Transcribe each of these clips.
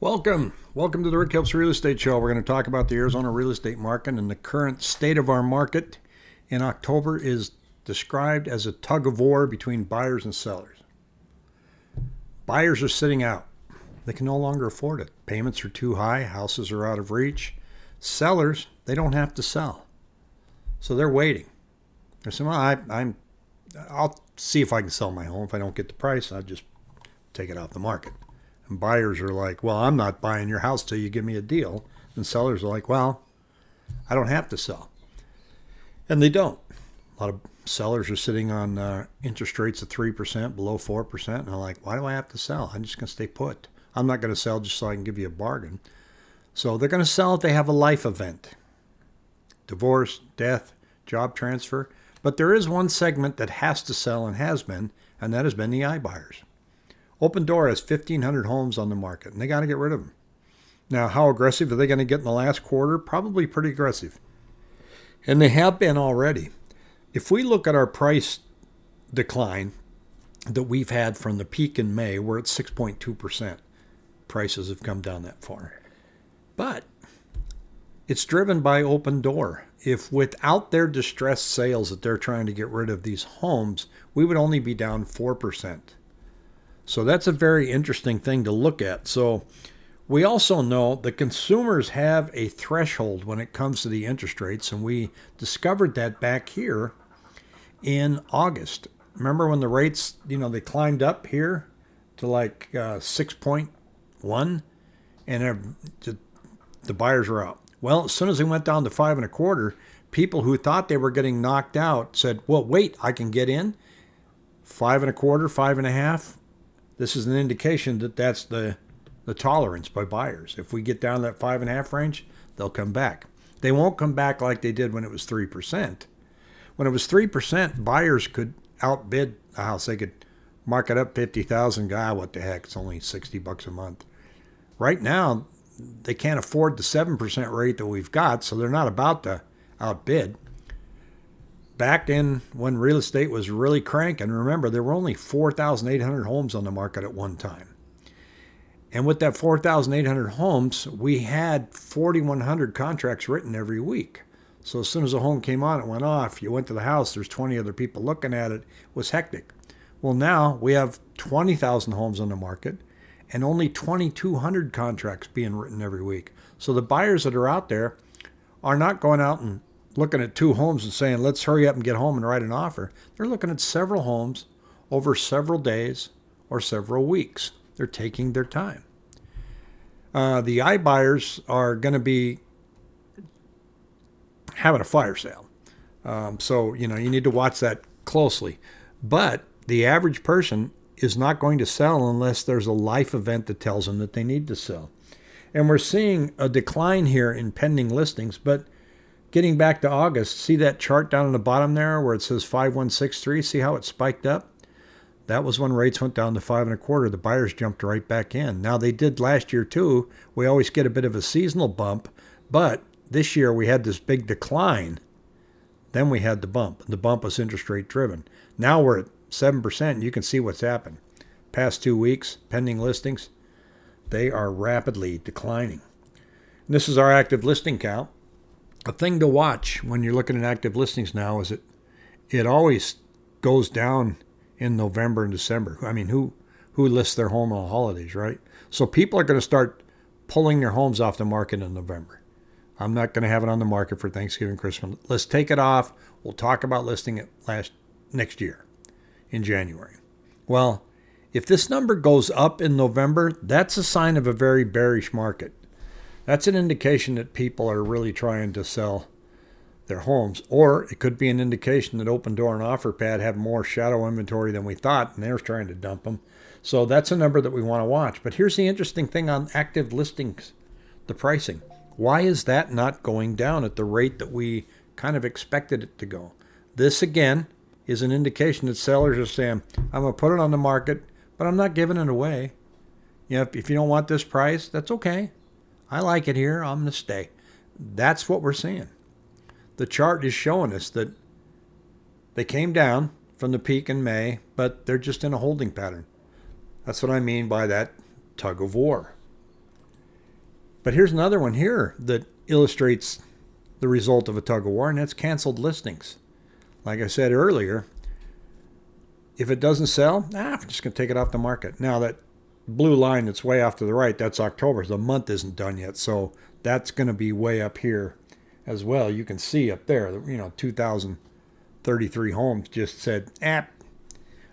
Welcome. Welcome to the Rick Helps Real Estate Show. We're going to talk about the Arizona real estate market and the current state of our market in October is described as a tug of war between buyers and sellers. Buyers are sitting out. They can no longer afford it. Payments are too high, houses are out of reach. Sellers, they don't have to sell. So they're waiting. They're saying, well, I, I'm, I'll see if I can sell my home. If I don't get the price, I'll just take it off the market. And buyers are like, well, I'm not buying your house till you give me a deal. And sellers are like, well, I don't have to sell. And they don't. A lot of sellers are sitting on uh, interest rates of 3%, below 4%. And they're like, why do I have to sell? I'm just going to stay put. I'm not going to sell just so I can give you a bargain. So they're going to sell if they have a life event divorce, death, job transfer. But there is one segment that has to sell and has been, and that has been the iBuyers. Opendoor has 1,500 homes on the market, and they got to get rid of them. Now, how aggressive are they going to get in the last quarter? Probably pretty aggressive. And they have been already. If we look at our price decline that we've had from the peak in May, we're at 6.2%. Prices have come down that far. But it's driven by Opendoor. If without their distressed sales that they're trying to get rid of these homes, we would only be down 4%. So that's a very interesting thing to look at. So we also know the consumers have a threshold when it comes to the interest rates, and we discovered that back here in August. Remember when the rates, you know, they climbed up here to like uh, 6.1 and the buyers were out. Well, as soon as they went down to five and a quarter, people who thought they were getting knocked out said, well, wait, I can get in. Five and a quarter, five and a half, this is an indication that that's the, the tolerance by buyers. If we get down that five and a half range, they'll come back. They won't come back like they did when it was 3%. When it was 3%, buyers could outbid the house. They could mark it up 50,000. God, ah, what the heck? It's only 60 bucks a month. Right now, they can't afford the 7% rate that we've got, so they're not about to outbid back in when real estate was really cranking, remember there were only 4,800 homes on the market at one time. And with that 4,800 homes, we had 4,100 contracts written every week. So as soon as a home came on, it went off. You went to the house, there's 20 other people looking at it. It was hectic. Well, now we have 20,000 homes on the market and only 2,200 contracts being written every week. So the buyers that are out there are not going out and looking at two homes and saying, let's hurry up and get home and write an offer. They're looking at several homes over several days or several weeks. They're taking their time. Uh, the iBuyers are going to be having a fire sale. Um, so, you know, you need to watch that closely. But the average person is not going to sell unless there's a life event that tells them that they need to sell. And we're seeing a decline here in pending listings, but Getting back to August, see that chart down in the bottom there where it says 5163? See how it spiked up? That was when rates went down to five and a quarter. The buyers jumped right back in. Now they did last year too. We always get a bit of a seasonal bump, but this year we had this big decline. Then we had the bump. The bump was interest rate driven. Now we're at 7%. You can see what's happened. Past two weeks, pending listings, they are rapidly declining. And this is our active listing count a thing to watch when you're looking at active listings now is it it always goes down in November and December. I mean, who who lists their home on holidays, right? So people are going to start pulling their homes off the market in November. I'm not going to have it on the market for Thanksgiving, Christmas. Let's take it off. We'll talk about listing it last next year in January. Well, if this number goes up in November, that's a sign of a very bearish market that's an indication that people are really trying to sell their homes. Or it could be an indication that Opendoor and OfferPad have more shadow inventory than we thought, and they're trying to dump them. So that's a number that we want to watch. But here's the interesting thing on active listings the pricing. Why is that not going down at the rate that we kind of expected it to go? This, again, is an indication that sellers are saying, I'm going to put it on the market, but I'm not giving it away. You know, if, if you don't want this price, that's okay. I like it here. I'm going to stay. That's what we're seeing. The chart is showing us that they came down from the peak in May, but they're just in a holding pattern. That's what I mean by that tug of war. But here's another one here that illustrates the result of a tug of war, and that's canceled listings. Like I said earlier, if it doesn't sell, ah, I'm just going to take it off the market. Now, that blue line that's way off to the right, that's October. The month isn't done yet. So that's going to be way up here as well. You can see up there, you know, 2,033 homes just said, ah,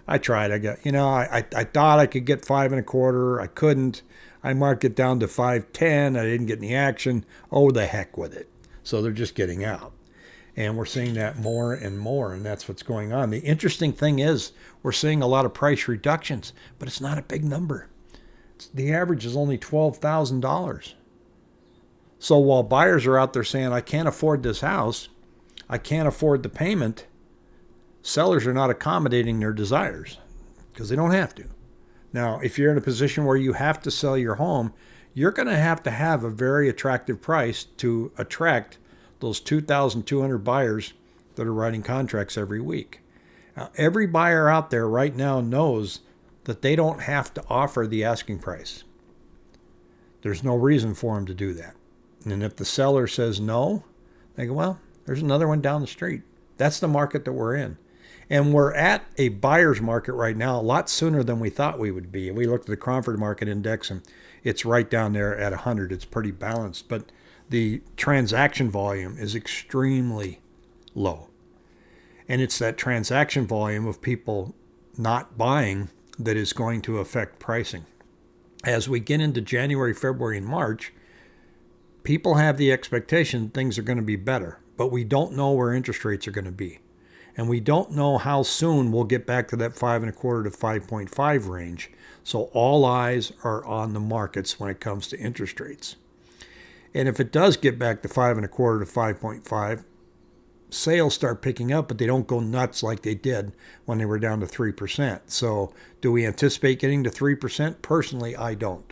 I tried. I got, you know, I, I, I thought I could get five and a quarter. I couldn't. I marked it down to 510. I didn't get any action. Oh, the heck with it. So they're just getting out. And we're seeing that more and more, and that's what's going on. The interesting thing is, we're seeing a lot of price reductions, but it's not a big number. The average is only $12,000. So while buyers are out there saying, I can't afford this house, I can't afford the payment, sellers are not accommodating their desires because they don't have to. Now, if you're in a position where you have to sell your home, you're going to have to have a very attractive price to attract those 2,200 buyers that are writing contracts every week. Now, every buyer out there right now knows that they don't have to offer the asking price. There's no reason for them to do that. And if the seller says no, they go, well, there's another one down the street. That's the market that we're in. And we're at a buyer's market right now a lot sooner than we thought we would be. We looked at the Cromford Market Index and it's right down there at 100. It's pretty balanced, but the transaction volume is extremely low. And it's that transaction volume of people not buying that is going to affect pricing. As we get into January, February, and March, people have the expectation things are going to be better, but we don't know where interest rates are going to be. And we don't know how soon we'll get back to that five and a quarter to 5.5 range. So all eyes are on the markets when it comes to interest rates. And if it does get back to five and a quarter to 5.5, sales start picking up, but they don't go nuts like they did when they were down to 3%. So, do we anticipate getting to 3%? Personally, I don't.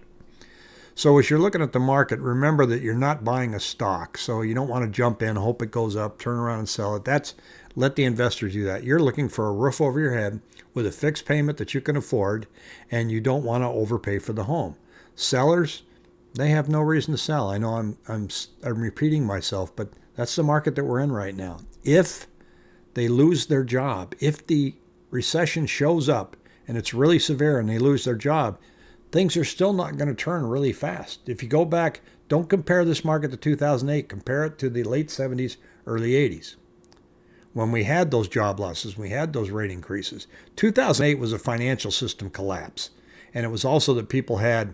So, as you're looking at the market, remember that you're not buying a stock. So, you don't want to jump in, hope it goes up, turn around and sell it. That's let the investors do that. You're looking for a roof over your head with a fixed payment that you can afford, and you don't want to overpay for the home. Sellers, they have no reason to sell. I know I'm I'm I'm repeating myself, but that's the market that we're in right now. If they lose their job, if the recession shows up and it's really severe and they lose their job, things are still not going to turn really fast. If you go back, don't compare this market to 2008, compare it to the late 70s, early 80s. When we had those job losses, we had those rate increases. 2008 was a financial system collapse. And it was also that people had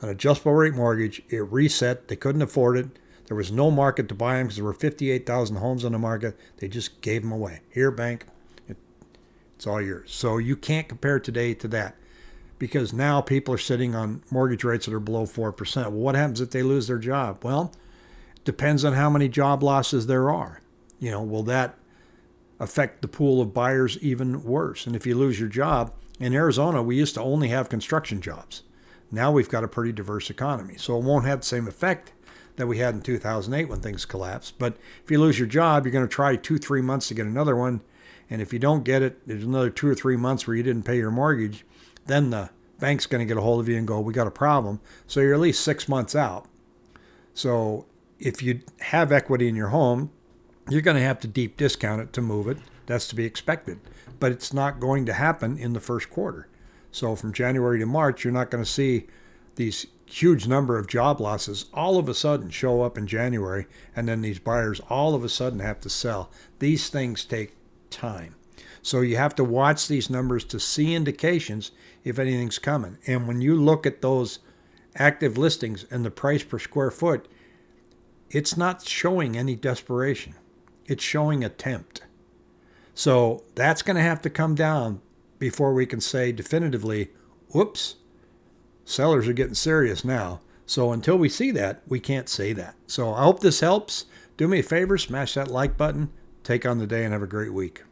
an adjustable rate mortgage, it reset, they couldn't afford it, there was no market to buy them because there were 58,000 homes on the market. They just gave them away. Here, bank, it, it's all yours. So you can't compare today to that because now people are sitting on mortgage rates that are below 4%. Well, what happens if they lose their job? Well, depends on how many job losses there are. You know, will that affect the pool of buyers even worse? And if you lose your job, in Arizona, we used to only have construction jobs. Now we've got a pretty diverse economy. So it won't have the same effect that we had in 2008 when things collapsed. But if you lose your job, you're going to try two, three months to get another one. And if you don't get it, there's another two or three months where you didn't pay your mortgage. Then the bank's going to get a hold of you and go, We got a problem. So you're at least six months out. So if you have equity in your home, you're going to have to deep discount it to move it. That's to be expected. But it's not going to happen in the first quarter. So from January to March, you're not going to see these huge number of job losses all of a sudden show up in January, and then these buyers all of a sudden have to sell. These things take time. So you have to watch these numbers to see indications if anything's coming. And when you look at those active listings and the price per square foot, it's not showing any desperation. It's showing attempt. So that's going to have to come down before we can say definitively, whoops, sellers are getting serious now. So until we see that, we can't say that. So I hope this helps. Do me a favor, smash that like button, take on the day, and have a great week.